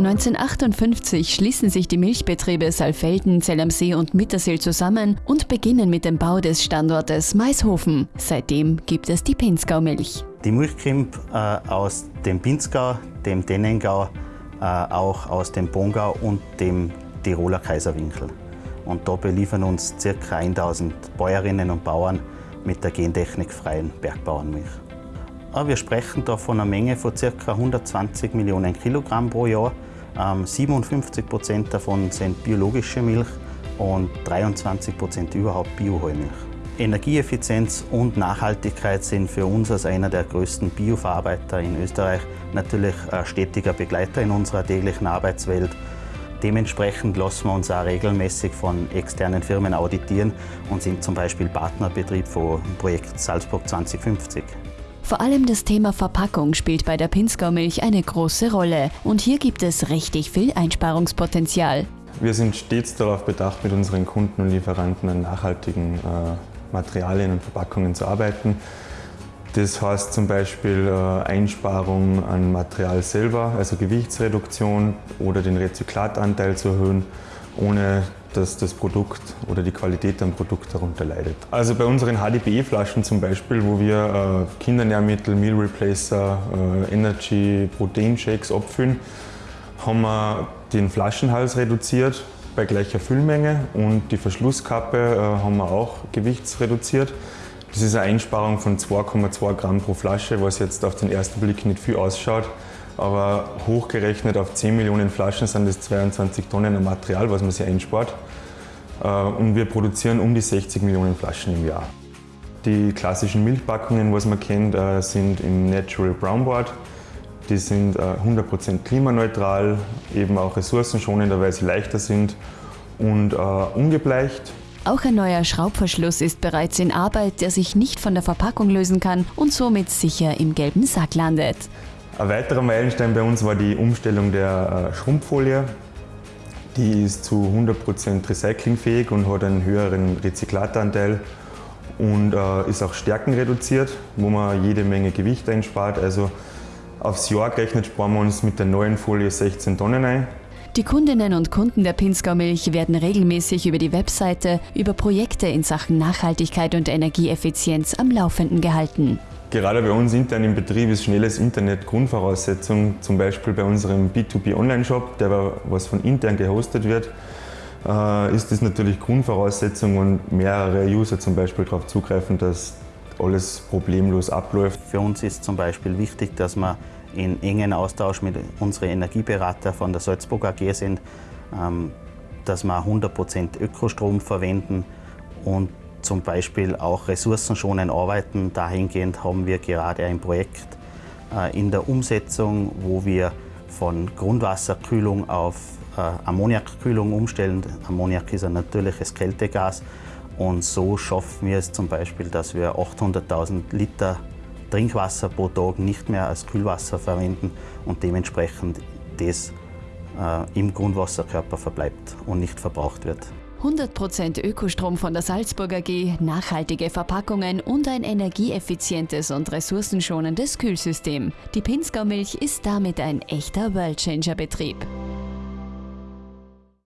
1958 schließen sich die Milchbetriebe Saalfelden, Zell am See und Mittersill zusammen und beginnen mit dem Bau des Standortes Maishofen. Seitdem gibt es die Pinzgau-Milch. Die Milch kommt äh, aus dem Pinzgau, dem Dennengau, äh, auch aus dem Bongau und dem Tiroler Kaiserwinkel. Und da beliefern uns ca. 1000 Bäuerinnen und Bauern mit der gentechnikfreien Bergbauernmilch. Wir sprechen da von einer Menge von ca. 120 Millionen Kilogramm pro Jahr 57 ähm, Prozent davon sind biologische Milch und 23 Prozent überhaupt Bioheumilch. Energieeffizienz und Nachhaltigkeit sind für uns als einer der größten Bioverarbeiter in Österreich natürlich ein stetiger Begleiter in unserer täglichen Arbeitswelt. Dementsprechend lassen wir uns auch regelmäßig von externen Firmen auditieren und sind zum Beispiel Partnerbetrieb vom Projekt Salzburg 2050. Vor allem das Thema Verpackung spielt bei der Pinzgau-Milch eine große Rolle und hier gibt es richtig viel Einsparungspotenzial. Wir sind stets darauf bedacht, mit unseren Kunden und Lieferanten an nachhaltigen äh, Materialien und Verpackungen zu arbeiten. Das heißt zum Beispiel äh, Einsparung an Material selber, also Gewichtsreduktion oder den Rezyklatanteil zu erhöhen, ohne dass das Produkt oder die Qualität am Produkt darunter leidet. Also bei unseren HDPE-Flaschen zum Beispiel, wo wir äh, Kindernährmittel, Meal Replacer, äh, Energy, Proteinshakes abfüllen, haben wir den Flaschenhals reduziert bei gleicher Füllmenge und die Verschlusskappe äh, haben wir auch gewichtsreduziert. Das ist eine Einsparung von 2,2 Gramm pro Flasche, was jetzt auf den ersten Blick nicht viel ausschaut. Aber hochgerechnet auf 10 Millionen Flaschen sind das 22 Tonnen an Material, was man sich einspart. Äh, und wir produzieren um die 60 Millionen Flaschen im Jahr. Die klassischen Milchpackungen, was man kennt, äh, sind im Natural Brown Board. Die sind 100% äh, klimaneutral, eben auch ressourcenschonender, weil sie leichter sind und ungebleicht. Auch ein neuer Schraubverschluss ist bereits in Arbeit, der sich nicht von der Verpackung lösen kann und somit sicher im gelben Sack landet. Ein weiterer Meilenstein bei uns war die Umstellung der äh, Schrumpffolie. Die ist zu 100% recyclingfähig und hat einen höheren Rezyklatanteil und äh, ist auch stärkenreduziert, wo man jede Menge Gewicht einspart. Also aufs Jahr gerechnet sparen wir uns mit der neuen Folie 16 Tonnen ein. Die Kundinnen und Kunden der Pinzgau Milch werden regelmäßig über die Webseite über Projekte in Sachen Nachhaltigkeit und Energieeffizienz am Laufenden gehalten. Gerade bei uns intern im Betrieb ist schnelles Internet Grundvoraussetzung. Zum Beispiel bei unserem B2B Online-Shop, der was von intern gehostet wird, äh, ist das natürlich Grundvoraussetzung und mehrere User zum Beispiel darauf zugreifen, dass alles problemlos abläuft. Für uns ist zum Beispiel wichtig, dass wir in engen Austausch mit unseren Energieberater von der Salzburg AG sind, ähm, dass wir 100% Ökostrom verwenden und zum Beispiel auch ressourcenschonend arbeiten. Dahingehend haben wir gerade ein Projekt äh, in der Umsetzung, wo wir von Grundwasserkühlung auf äh, Ammoniakkühlung umstellen. Ammoniak ist ein natürliches Kältegas und so schaffen wir es zum Beispiel, dass wir 800.000 Liter Trinkwasser pro Tag nicht mehr als Kühlwasser verwenden und dementsprechend das äh, im Grundwasserkörper verbleibt und nicht verbraucht wird. 100% Ökostrom von der Salzburger AG, nachhaltige Verpackungen und ein energieeffizientes und ressourcenschonendes Kühlsystem. Die Pinzgau Milch ist damit ein echter Worldchanger-Betrieb.